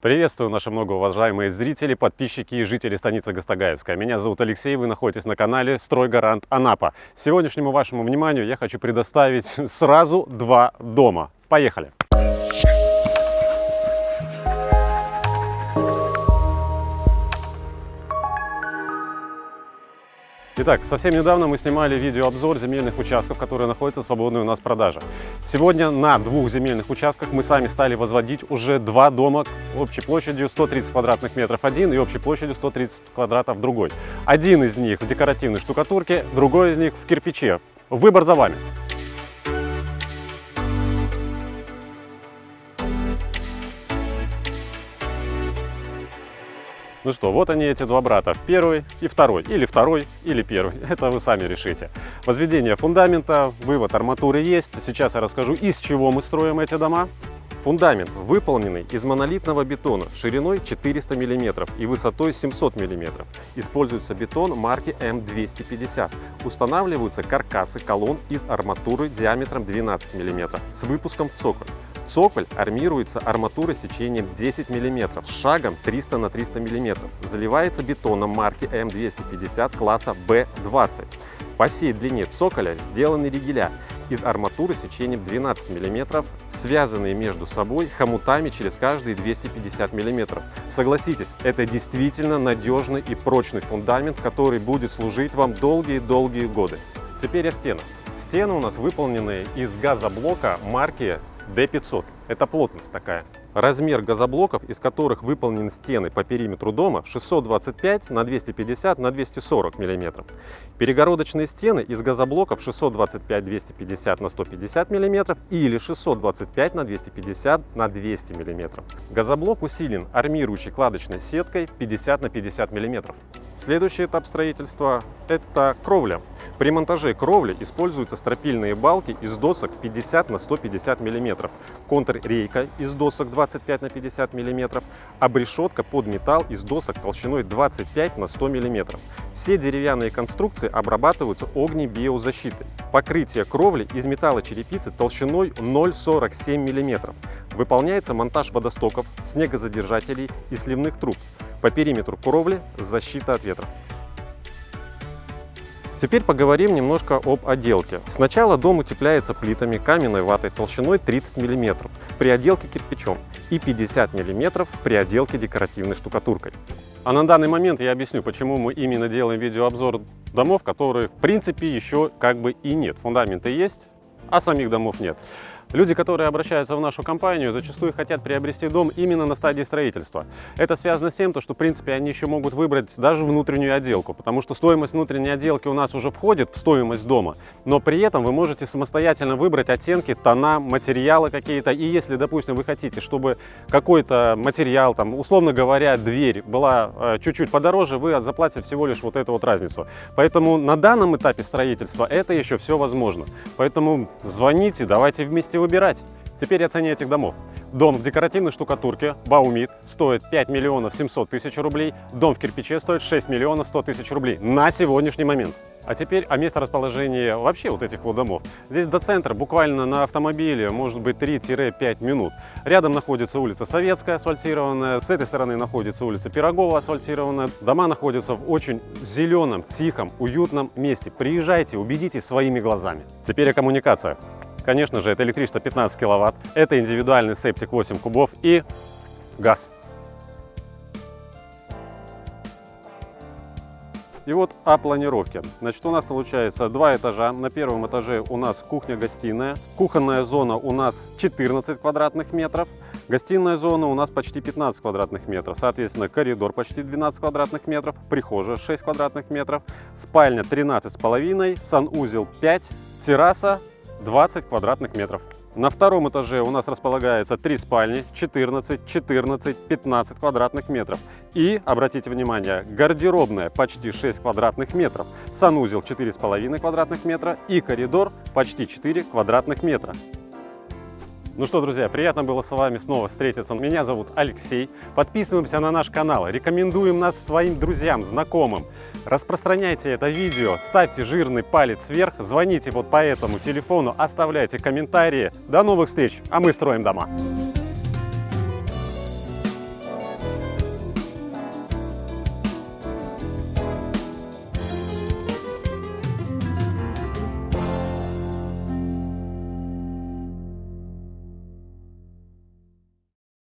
Приветствую наши многоуважаемые зрители, подписчики и жители станицы Гастагаевская. Меня зовут Алексей, вы находитесь на канале Стройгарант Анапа. Сегодняшнему вашему вниманию я хочу предоставить сразу два дома. Поехали! Итак, совсем недавно мы снимали видеообзор земельных участков, которые находятся свободные у нас в продаже. Сегодня на двух земельных участках мы сами стали возводить уже два дома общей площадью 130 квадратных метров один и общей площадью 130 квадратов другой. Один из них в декоративной штукатурке, другой из них в кирпиче. Выбор за вами. Ну что, вот они эти два брата, первый и второй, или второй, или первый, это вы сами решите. Возведение фундамента, вывод арматуры есть, сейчас я расскажу, из чего мы строим эти дома. Фундамент выполненный из монолитного бетона шириной 400 мм и высотой 700 мм. Используется бетон марки М250. Устанавливаются каркасы колонн из арматуры диаметром 12 мм с выпуском в цоколь. Цоколь армируется арматурой сечением 10 мм с шагом 300 на 300 мм. Заливается бетоном марки М250 класса B20. По всей длине цоколя сделаны ригеля из арматуры сечением 12 мм, связанные между собой хомутами через каждые 250 мм. Согласитесь, это действительно надежный и прочный фундамент, который будет служить вам долгие-долгие годы. Теперь о стенах. Стены у нас выполнены из газоблока марки D500. Это плотность такая. Размер газоблоков, из которых выполнены стены по периметру дома 625 на 250 на 240 мм. Перегородочные стены из газоблоков 625-250 на 150 мм или 625 на 250 на 200 мм. Газоблок усилен армирующей кладочной сеткой 50 на 50 мм. Следующий этап строительства – это кровля. При монтаже кровли используются стропильные балки из досок 50 на 150 мм, контррейка из досок 25 на 50 мм, обрешетка под металл из досок толщиной 25 на 100 мм. Все деревянные конструкции обрабатываются огнебиозащитой. Покрытие кровли из металлочерепицы толщиной 0,47 мм. Выполняется монтаж водостоков, снегозадержателей и сливных труб. По периметру кровли защита от ветра. Теперь поговорим немножко об отделке. Сначала дом утепляется плитами каменной ватой толщиной 30 мм при отделке кирпичом и 50 мм при отделке декоративной штукатуркой. А на данный момент я объясню, почему мы именно делаем видеообзор домов, которые в принципе еще как бы и нет. Фундаменты есть, а самих домов нет. Люди, которые обращаются в нашу компанию, зачастую хотят приобрести дом именно на стадии строительства. Это связано с тем, что, в принципе, они еще могут выбрать даже внутреннюю отделку, потому что стоимость внутренней отделки у нас уже входит в стоимость дома, но при этом вы можете самостоятельно выбрать оттенки, тона, материалы какие-то. И если, допустим, вы хотите, чтобы какой-то материал, там, условно говоря, дверь была э, чуть-чуть подороже, вы заплатите всего лишь вот эту вот разницу. Поэтому на данном этапе строительства это еще все возможно. Поэтому звоните, давайте вместе выбирать. Теперь о цене этих домов. Дом в декоративной штукатурке Баумит стоит 5 миллионов 700 тысяч рублей, дом в кирпиче стоит 6 миллионов 100 тысяч рублей на сегодняшний момент. А теперь о месторасположении вообще вот этих вот домов. Здесь до центра буквально на автомобиле может быть 3-5 минут. Рядом находится улица Советская асфальтированная, с этой стороны находится улица Пирогова асфальтированная. Дома находятся в очень зеленом, тихом, уютном месте. Приезжайте, убедитесь своими глазами. Теперь о коммуникациях. Конечно же, это электричество 15 киловатт, это индивидуальный септик 8 кубов и газ. И вот о планировке. Значит, у нас получается два этажа. На первом этаже у нас кухня-гостиная. Кухонная зона у нас 14 квадратных метров. Гостиная зона у нас почти 15 квадратных метров. Соответственно, коридор почти 12 квадратных метров. Прихожая 6 квадратных метров. Спальня 13,5. Санузел 5. Терраса 20 квадратных метров. На втором этаже у нас располагается три спальни, 14, 14, 15 квадратных метров. И, обратите внимание, гардеробная почти 6 квадратных метров, санузел 4,5 квадратных метра и коридор почти 4 квадратных метра. Ну что, друзья, приятно было с вами снова встретиться. Меня зовут Алексей. Подписываемся на наш канал, рекомендуем нас своим друзьям, знакомым. Распространяйте это видео, ставьте жирный палец вверх, звоните вот по этому телефону, оставляйте комментарии. До новых встреч, а мы строим дома.